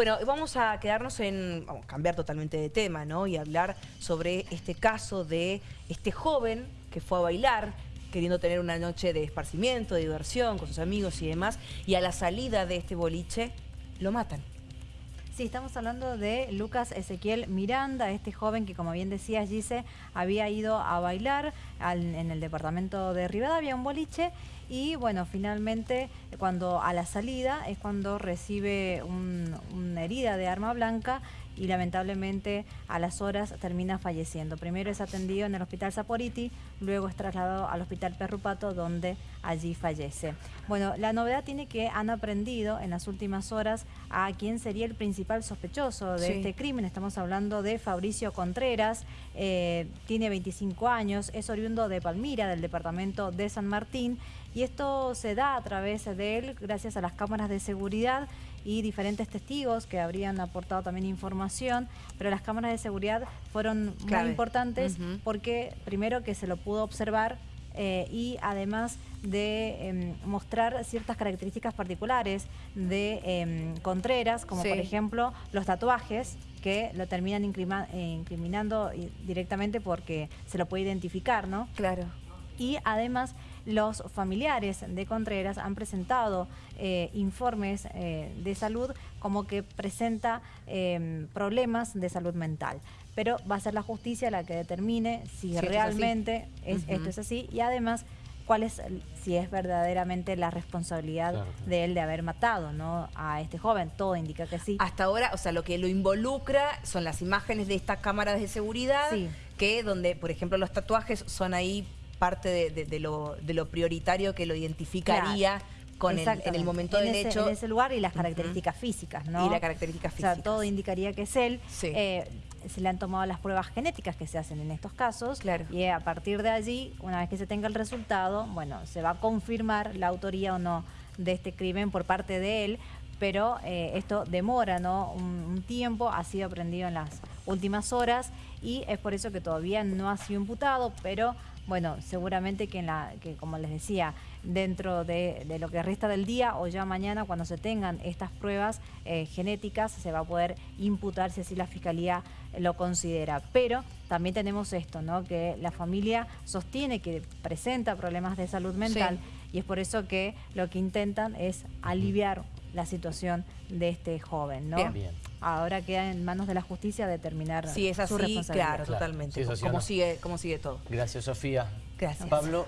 Bueno, vamos a quedarnos en, vamos a cambiar totalmente de tema, ¿no? Y hablar sobre este caso de este joven que fue a bailar, queriendo tener una noche de esparcimiento, de diversión con sus amigos y demás, y a la salida de este boliche lo matan. Sí, estamos hablando de Lucas Ezequiel Miranda, este joven que, como bien decía Gise, había ido a bailar en el departamento de Rivadavia, un boliche, y bueno, finalmente, cuando a la salida es cuando recibe una herida de arma blanca y lamentablemente a las horas termina falleciendo. Primero es atendido en el hospital Saporiti, luego es trasladado al hospital Perrupato donde allí fallece. Bueno, la novedad tiene que han aprendido en las últimas horas a quién sería el principal sospechoso de este crimen. Estamos hablando de Fabricio Contreras, eh, tiene 25 años, es oriundo de Palmira, del departamento de San Martín, y esto se da a través de él gracias a las cámaras de seguridad y diferentes testigos que habrían aportado también información, pero las cámaras de seguridad fueron muy importantes porque primero que se lo pudo observar eh, y además de em, mostrar ciertas características particulares de em, Contreras, como por ejemplo los tatuajes, que lo terminan eh, incriminando directamente porque se lo puede identificar, ¿no? Claro. Y además los familiares de Contreras han presentado eh, informes eh, de salud como que presenta em, problemas de salud mental. Pero va a ser la justicia la que determine si, realmente es, esto es así y además cuál es, si es verdaderamente la responsabilidad de él de haber matado ¿no? a este joven. Todo indica que sí. Hasta ahora, o sea, lo que lo involucra son las imágenes de estas cámaras de seguridad, que donde, por ejemplo, los tatuajes son ahí parte de, lo, prioritario que lo identificaría con el, en el momento del hecho. En ese lugar y las características físicas, ¿no? Y las características físicas. O sea, todo indicaría que es él. Eh, se le han tomado las pruebas genéticas que se hacen en estos casos. Claro. Y a partir de allí, una vez que se tenga el resultado, bueno, se va a confirmar la autoría o no de este crimen por parte de él, pero eh, esto demora ¿no? un, tiempo, ha sido aprendido en las últimas horas y es por eso que todavía no ha sido imputado, pero bueno, seguramente que, en la, que como les decía, dentro de, lo que resta del día o ya mañana cuando se tengan estas pruebas eh, genéticas se va a poder imputar si así la Fiscalía lo considera. Pero también tenemos esto, ¿no? que la familia sostiene que presenta problemas de salud mental y es por eso que lo que intentan es aliviar la situación de este joven, ¿no? Bien. Ahora queda en manos de la justicia determinar sí, es así, su responsabilidad. Claro, totalmente. ¿Cómo, sigue, ¿Cómo sigue todo? Gracias, Sofía. Gracias. Pablo.